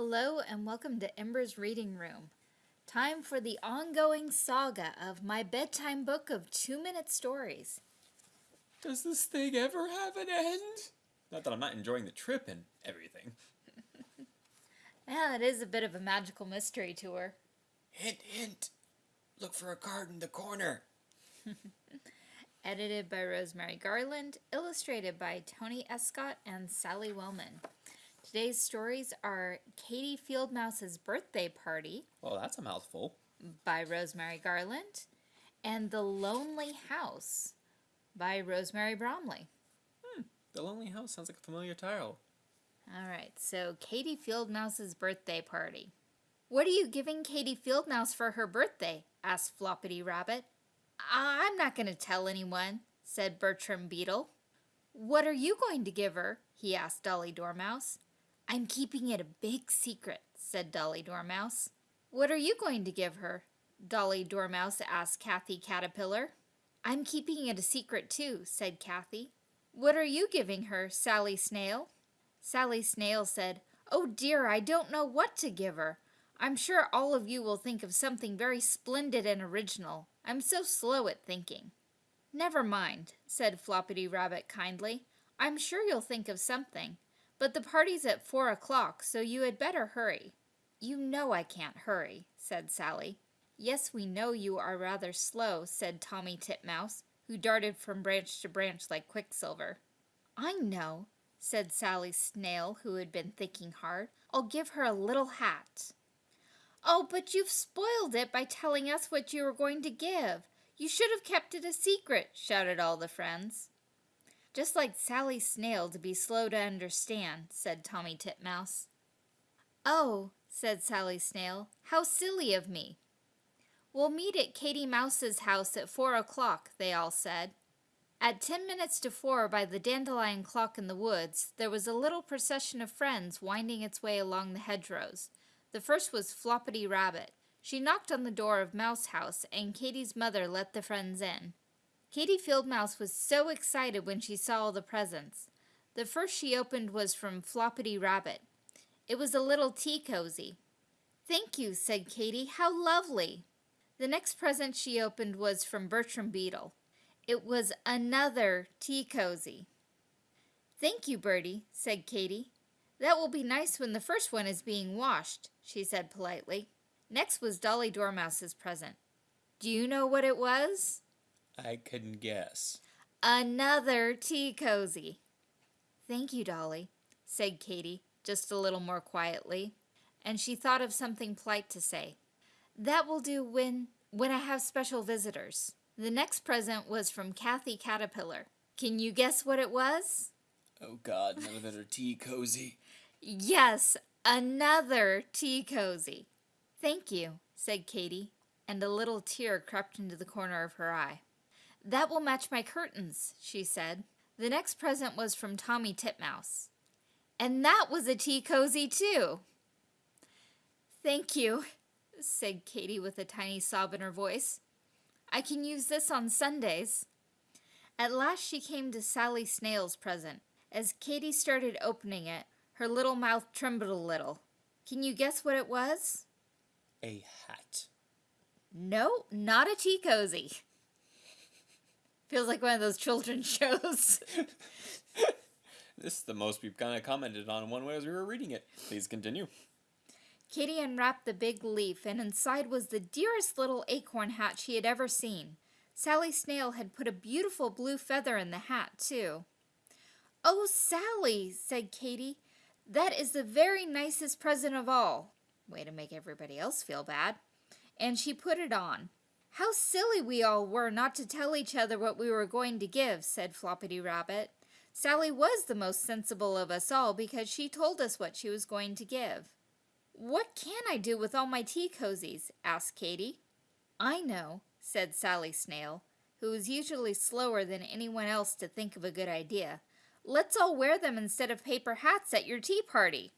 Hello and welcome to Ember's Reading Room. Time for the ongoing saga of my bedtime book of two minute stories. Does this thing ever have an end? Not that I'm not enjoying the trip and everything. Yeah, it is a bit of a magical mystery tour. Hint, hint. Look for a card in the corner. Edited by Rosemary Garland, illustrated by Tony Escott and Sally Wellman. Today's stories are Katie Fieldmouse's Birthday Party Well, that's a mouthful. by Rosemary Garland and The Lonely House by Rosemary Bromley. Hmm, The Lonely House sounds like a familiar title. All right, so Katie Fieldmouse's birthday party. What are you giving Katie Fieldmouse for her birthday? asked Floppity Rabbit. I'm not going to tell anyone, said Bertram Beetle. What are you going to give her? he asked Dolly Dormouse. I'm keeping it a big secret, said Dolly Dormouse. What are you going to give her? Dolly Dormouse asked Kathy Caterpillar. I'm keeping it a secret too, said Kathy. What are you giving her, Sally Snail? Sally Snail said, Oh dear, I don't know what to give her. I'm sure all of you will think of something very splendid and original. I'm so slow at thinking. Never mind, said Floppity Rabbit kindly. I'm sure you'll think of something. But the party's at four o'clock, so you had better hurry. You know I can't hurry, said Sally. Yes, we know you are rather slow, said Tommy Titmouse, who darted from branch to branch like Quicksilver. I know, said Sally Snail, who had been thinking hard. I'll give her a little hat. Oh, but you've spoiled it by telling us what you were going to give. You should have kept it a secret, shouted all the friends. Just like Sally Snail to be slow to understand, said Tommy Titmouse. Oh, said Sally Snail, how silly of me. We'll meet at Katie Mouse's house at four o'clock, they all said. At ten minutes to four by the dandelion clock in the woods, there was a little procession of friends winding its way along the hedgerows. The first was Floppity Rabbit. She knocked on the door of Mouse House, and Katie's mother let the friends in. Katie Fieldmouse was so excited when she saw all the presents. The first she opened was from Floppity Rabbit. It was a little tea cozy. Thank you, said Katie. How lovely. The next present she opened was from Bertram Beetle. It was another tea cozy. Thank you, Bertie, said Katie. That will be nice when the first one is being washed, she said politely. Next was Dolly Dormouse's present. Do you know what it was? I couldn't guess. Another tea cozy. Thank you, Dolly, said Katie, just a little more quietly, and she thought of something polite to say. That will do when when I have special visitors. The next present was from Kathy Caterpillar. Can you guess what it was? Oh god, another tea cozy. Yes, another tea cozy. Thank you, said Katie, and a little tear crept into the corner of her eye. That will match my curtains, she said. The next present was from Tommy Titmouse. And that was a tea cozy, too. Thank you, said Katie with a tiny sob in her voice. I can use this on Sundays. At last she came to Sally Snail's present. As Katie started opening it, her little mouth trembled a little. Can you guess what it was? A hat. No, not a tea cozy. Feels like one of those children's shows. This is the most we've kind of commented on one way as we were reading it. Please continue. Katie unwrapped the big leaf, and inside was the dearest little acorn hat she had ever seen. Sally Snail had put a beautiful blue feather in the hat, too. Oh, Sally, said Katie, that is the very nicest present of all. Way to make everybody else feel bad. And she put it on. How silly we all were not to tell each other what we were going to give, said Floppity Rabbit. Sally was the most sensible of us all because she told us what she was going to give. What can I do with all my tea cozies? asked Katie. I know, said Sally Snail, who was usually slower than anyone else to think of a good idea. Let's all wear them instead of paper hats at your tea party.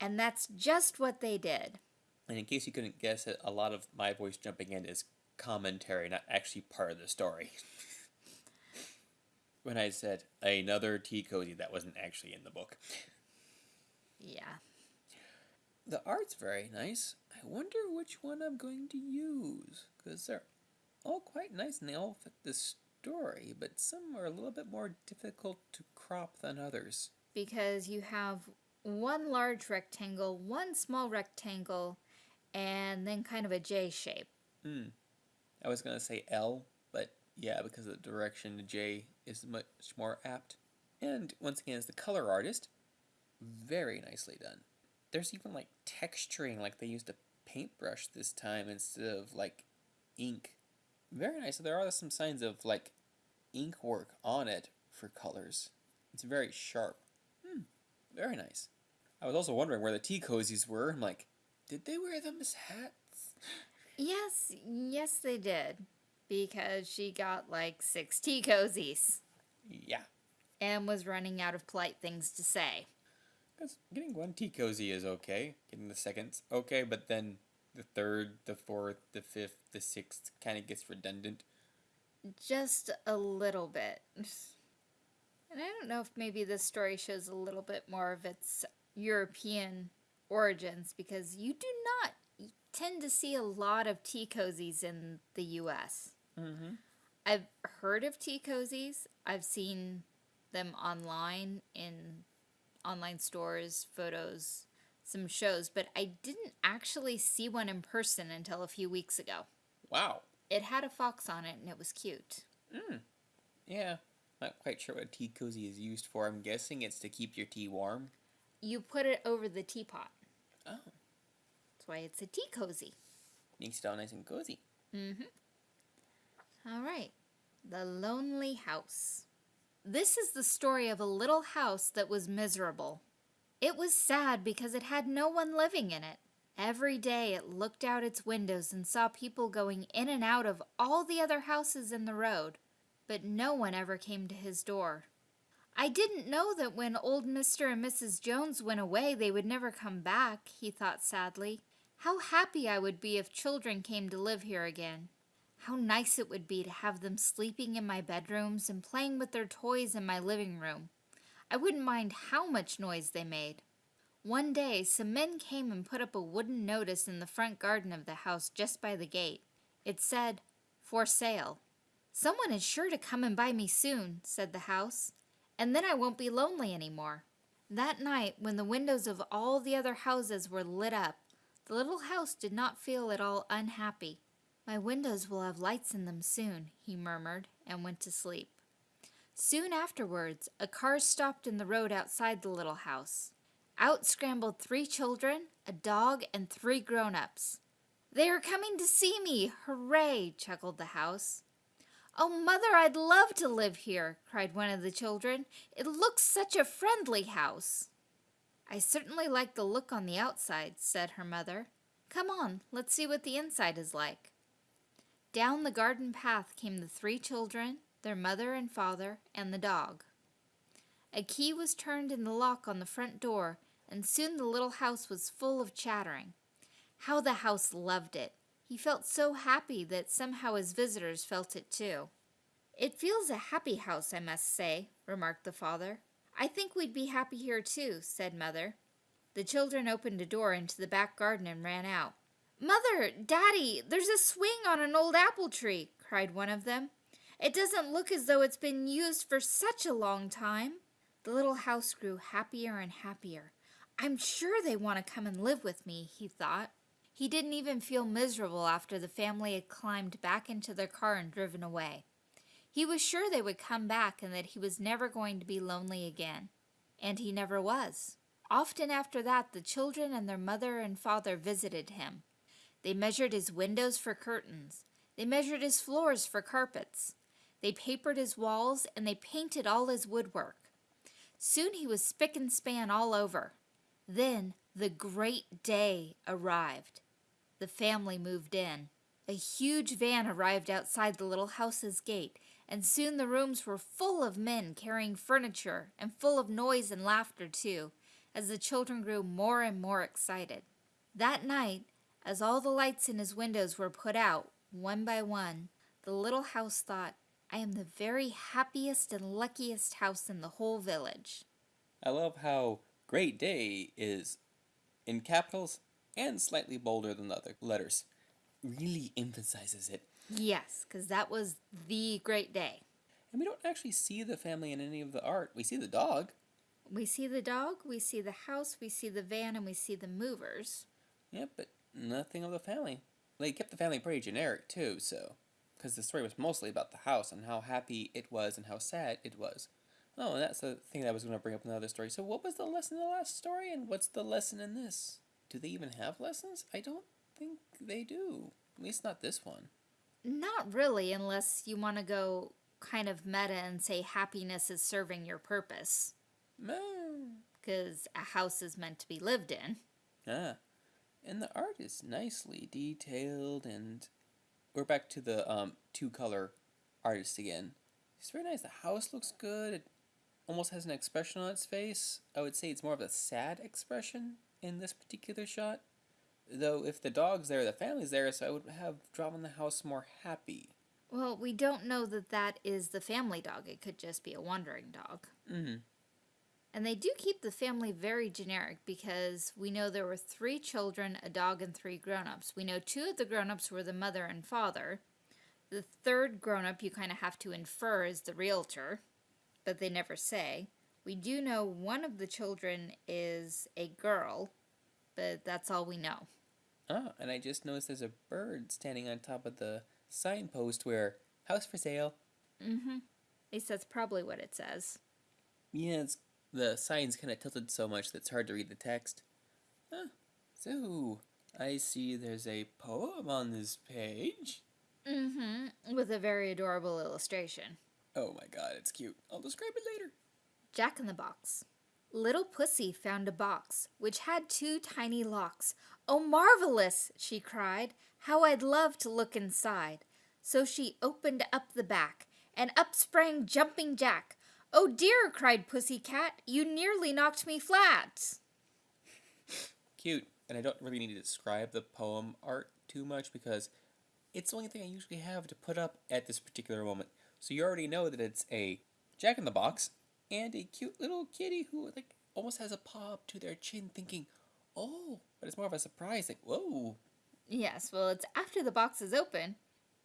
And that's just what they did. And in case you couldn't guess it, a lot of my voice jumping in is commentary, not actually part of the story. when I said another tea cozy, that wasn't actually in the book. Yeah. The art's very nice. I wonder which one I'm going to use, because they're all quite nice and they all fit the story, but some are a little bit more difficult to crop than others. Because you have one large rectangle, one small rectangle, and then kind of a J shape. Hmm. I was going to say L, but yeah, because of the direction, the J is much more apt. And once again, as the color artist, very nicely done. There's even like texturing, like they used a paintbrush this time instead of like ink. Very nice. So there are some signs of like ink work on it for colors. It's very sharp. Hmm. Very nice. I was also wondering where the tea cozies were. I'm like, did they wear them as hats? Yes, yes, they did. Because she got like six tea cozies Yeah. and was running out of polite things to say. Because getting one tea cozy is okay. Getting the second's okay, but then the third, the fourth, the fifth, the sixth kind of gets redundant. Just a little bit. And I don't know if maybe this story shows a little bit more of its European origins because you do not tend to see a lot of tea cozies in the US. Mm-hmm. I've heard of tea cozies. I've seen them online in online stores, photos, some shows, but I didn't actually see one in person until a few weeks ago. Wow. It had a fox on it and it was cute. Mm. Yeah. Not quite sure what a tea cozy is used for. I'm guessing it's to keep your tea warm. You put it over the teapot. Oh. That's why it's a tea cozy. Makes it all nice and cozy. Mm-hmm. All right. The Lonely House. This is the story of a little house that was miserable. It was sad because it had no one living in it. Every day it looked out its windows and saw people going in and out of all the other houses in the road, but no one ever came to his door. I didn't know that when old Mr. and Mrs. Jones went away they would never come back, he thought sadly. How happy I would be if children came to live here again. How nice it would be to have them sleeping in my bedrooms and playing with their toys in my living room. I wouldn't mind how much noise they made. One day, some men came and put up a wooden notice in the front garden of the house just by the gate. It said, For sale. Someone is sure to come and buy me soon, said the house, and then I won't be lonely anymore. That night, when the windows of all the other houses were lit up, the little house did not feel at all unhappy. My windows will have lights in them soon, he murmured, and went to sleep. Soon afterwards, a car stopped in the road outside the little house. Out scrambled three children, a dog, and three grown-ups. They are coming to see me! Hooray! chuckled the house. Oh, Mother, I'd love to live here, cried one of the children. It looks such a friendly house. I certainly like the look on the outside, said her mother. Come on, let's see what the inside is like. Down the garden path came the three children, their mother and father, and the dog. A key was turned in the lock on the front door, and soon the little house was full of chattering. How the house loved it! He felt so happy that somehow his visitors felt it too. It feels a happy house, I must say, remarked the father. I think we'd be happy here too, said Mother. The children opened a door into the back garden and ran out. Mother, Daddy, there's a swing on an old apple tree, cried one of them. It doesn't look as though it's been used for such a long time. The little house grew happier and happier. I'm sure they want to come and live with me, he thought. He didn't even feel miserable after the family had climbed back into their car and driven away. He was sure they would come back and that he was never going to be lonely again. And he never was. Often after that, the children and their mother and father visited him. They measured his windows for curtains. They measured his floors for carpets. They papered his walls and they painted all his woodwork. Soon he was spick and span all over. Then the great day arrived. The family moved in. A huge van arrived outside the little house's gate, and soon the rooms were full of men carrying furniture and full of noise and laughter too, as the children grew more and more excited. That night, as all the lights in his windows were put out, one by one, the little house thought, I am the very happiest and luckiest house in the whole village. I love how great day is in capitals and slightly bolder than the other letters. Really emphasizes it. Yes, because that was the great day. And we don't actually see the family in any of the art. We see the dog. We see the dog, we see the house, we see the van, and we see the movers. Yep, but nothing of the family. They kept the family pretty generic too, so. Because the story was mostly about the house and how happy it was and how sad it was. Oh, and that's the thing that I was going to bring up in the other story. So, what was the lesson in the last story, and what's the lesson in this? Do they even have lessons? I don't think they do. At least not this one. Not really, unless you want to go kind of meta and say happiness is serving your purpose. Because a house is meant to be lived in. Ah. And the art is nicely detailed, and we're back to the um, two color artist again. It's very nice. The house looks good. It almost has an expression on its face. I would say it's more of a sad expression in this particular shot. Though if the dog's there, the family's there, so I would have drawn the house more happy. Well, we don't know that that is the family dog. It could just be a wandering dog. Mm-hmm. And they do keep the family very generic because we know there were three children, a dog, and three grown-ups. We know two of the grown-ups were the mother and father. The third grown-up you kind of have to infer is the realtor, but they never say. We do know one of the children is a girl, but that's all we know. Ah, and I just noticed there's a bird standing on top of the signpost where house for sale. Mm-hmm. At least that's probably what it says. Yeah, it's the sign's kind of tilted so much that it's hard to read the text. Huh. So, I see there's a poem on this page. Mm-hmm. With a very adorable illustration. Oh my god, it's cute. I'll describe it later. Jack in the Box. Little Pussy found a box which had two tiny locks. Oh, marvelous! she cried. How I'd love to look inside. So she opened up the back, and up sprang Jumping Jack. Oh dear, cried Pussy Cat, you nearly knocked me flat. Cute. And I don't really need to describe the poem art too much because it's the only thing I usually have to put up at this particular moment. So you already know that it's a Jack in the Box and a cute little kitty who like almost has a paw up to their chin thinking, oh, but it's more of a surprise, like, whoa. Yes, well, it's after the box is open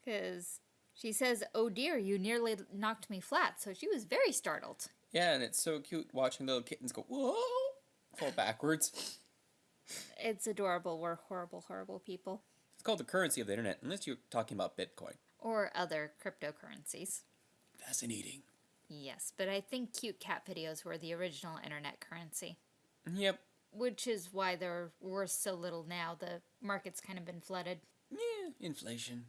because she says, oh dear, you nearly knocked me flat. So she was very startled. Yeah, and it's so cute watching little kittens go, whoa, fall backwards. It's adorable. We're horrible, horrible people. It's called the currency of the internet, unless you're talking about Bitcoin. Or other cryptocurrencies. Fascinating. Yes, but I think cute cat videos were the original internet currency. Yep. Which is why they're worth so little now. The market's kind of been flooded. Yeah, inflation.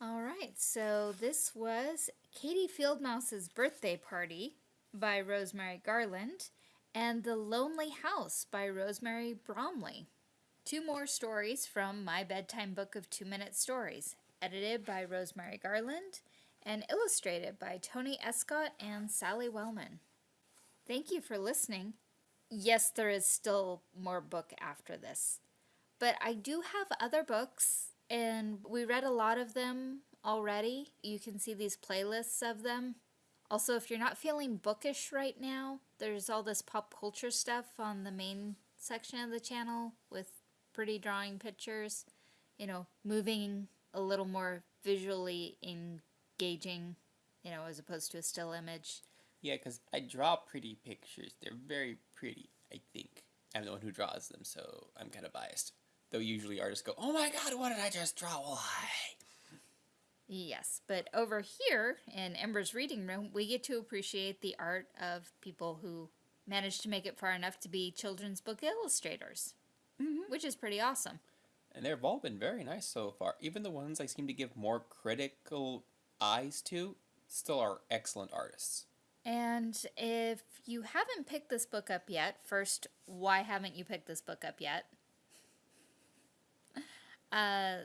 All right, so this was Katie Fieldmouse's birthday party by Rosemary Garland and The Lonely House by Rosemary Bromley. Two more stories from my bedtime book of two minute stories, edited by Rosemary Garland and illustrated by Tony Escott and Sally Wellman. Thank you for listening. Yes, there is still more book after this, but I do have other books and we read a lot of them already. You can see these playlists of them. Also, if you're not feeling bookish right now, there's all this pop culture stuff on the main section of the channel with pretty drawing pictures, you know, moving a little more visually engaging, you know, as opposed to a still image. Yeah, because I draw pretty pictures. They're very pretty, I think. I'm the one who draws them, so I'm kind of biased. Though usually artists go, oh my god, what did I just draw? Why? Yes, but over here in Ember's reading room, we get to appreciate the art of people who managed to make it far enough to be children's book illustrators, mm-hmm. which is pretty awesome. And they've all been very nice so far. Even the ones I seem to give more critical eyes to still are excellent artists. And if you haven't picked this book up yet, first, why haven't you picked this book up yet? Uh,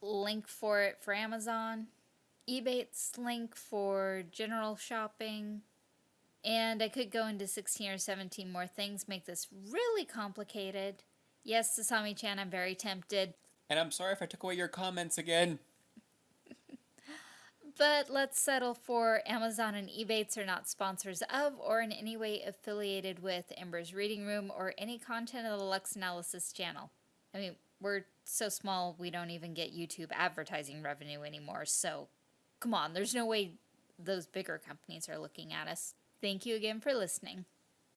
link for it for Amazon, Ebates link for general shopping, and I could go into 16 or 17 more things, make this really complicated. Yes, Sasami-chan, I'm very tempted. And I'm sorry if I took away your comments again. But let's settle for Amazon and Ebates are not sponsors of or in any way affiliated with Ember's Reading Room or any content of the Lux Analysis channel. I mean, we're so small we don't even get YouTube advertising revenue anymore. So, come on, there's no way those bigger companies are looking at us. Thank you again for listening.